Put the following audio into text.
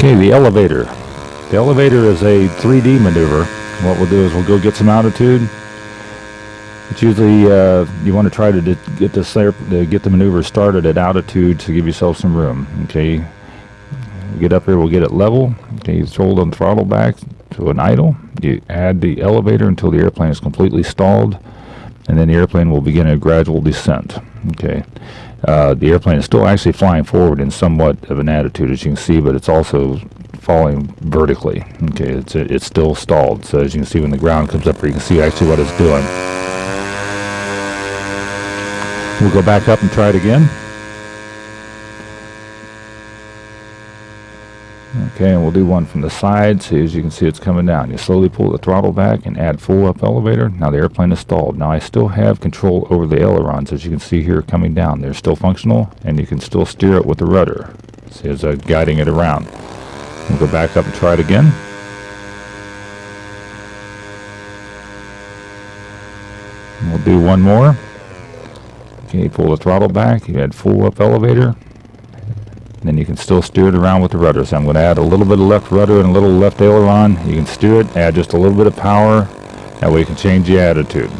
Okay, the elevator. The elevator is a 3D maneuver. What we'll do is we'll go get some altitude. It's usually uh, you want to try to get this air, to get the maneuver started at altitude to give yourself some room. Okay, get up here, we'll get it level. Okay, you hold on throttle back to an idle. You add the elevator until the airplane is completely stalled, and then the airplane will begin a gradual descent. Okay, uh, the airplane is still actually flying forward in somewhat of an attitude, as you can see, but it's also falling vertically. Okay, it's it's still stalled. So as you can see, when the ground comes up you can see actually what it's doing. We'll go back up and try it again. Okay, and we'll do one from the side. See, as you can see, it's coming down. You slowly pull the throttle back and add full up elevator. Now the airplane is stalled. Now I still have control over the ailerons, as you can see here coming down. They're still functional, and you can still steer it with the rudder. See, as I'm guiding it around. We'll go back up and try it again. We'll do one more. Okay, pull the throttle back. You add full up elevator. Then you can still steer it around with the rudder. So I'm going to add a little bit of left rudder and a little left aileron. You can steer it, add just a little bit of power. That way you can change the attitude.